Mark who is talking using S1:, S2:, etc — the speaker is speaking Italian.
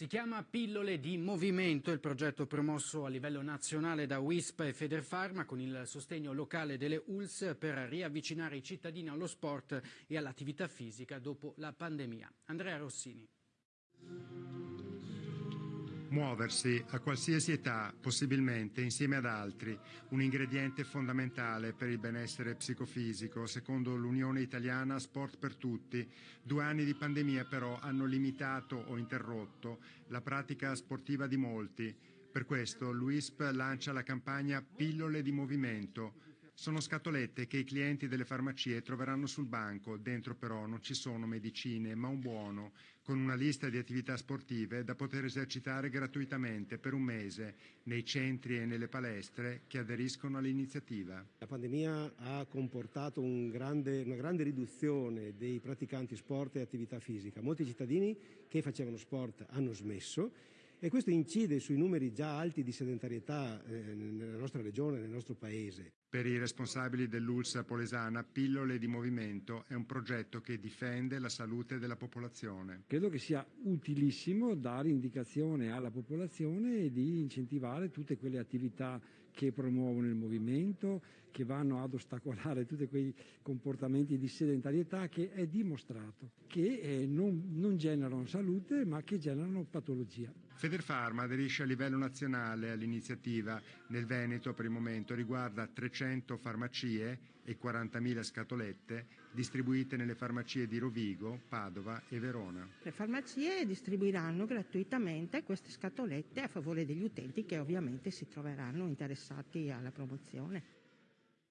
S1: Si chiama Pillole di Movimento, il progetto promosso a livello nazionale da WISP e Federfarma con il sostegno locale delle ULS per riavvicinare i cittadini allo sport e all'attività fisica dopo la pandemia. Andrea Rossini.
S2: Muoversi a qualsiasi età, possibilmente insieme ad altri, un ingrediente fondamentale per il benessere psicofisico, secondo l'Unione Italiana Sport per Tutti. Due anni di pandemia però hanno limitato o interrotto la pratica sportiva di molti. Per questo l'UISP lancia la campagna Pillole di Movimento, sono scatolette che i clienti delle farmacie troveranno sul banco, dentro però non ci sono medicine, ma un buono, con una lista di attività sportive da poter esercitare gratuitamente per un mese nei centri e nelle palestre che aderiscono all'iniziativa.
S3: La pandemia ha comportato un grande, una grande riduzione dei praticanti sport e attività fisica. Molti cittadini che facevano sport hanno smesso e questo incide sui numeri già alti di sedentarietà eh, nella nostra regione, nel nostro paese.
S2: Per i responsabili dell'ULSA Polesana, Pillole di Movimento è un progetto che difende la salute della popolazione.
S4: Credo che sia utilissimo dare indicazione alla popolazione di incentivare tutte quelle attività che promuovono il movimento, che vanno ad ostacolare tutti quei comportamenti di sedentarietà che è dimostrato che eh, non, non generano salute ma che generano patologia.
S2: Federfarma aderisce a livello nazionale all'iniziativa. Nel Veneto per il momento riguarda 300 100 farmacie e 40.000 scatolette distribuite nelle farmacie di Rovigo, Padova e Verona.
S5: Le farmacie distribuiranno gratuitamente queste scatolette a favore degli utenti che ovviamente si troveranno interessati alla promozione.